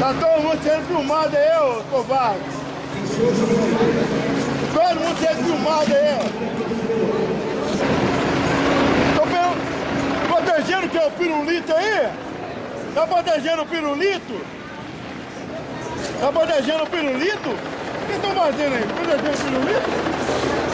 Tá todo mundo sendo filmado aí, ô covarde. Todo mundo sendo filmado aí, ó. Tô pe- protegendo que é o pirulito aí? Tá protegendo o pirulito? Tá protegendo o pirulito? O que estão fazendo aí? Protegendo o pirulito?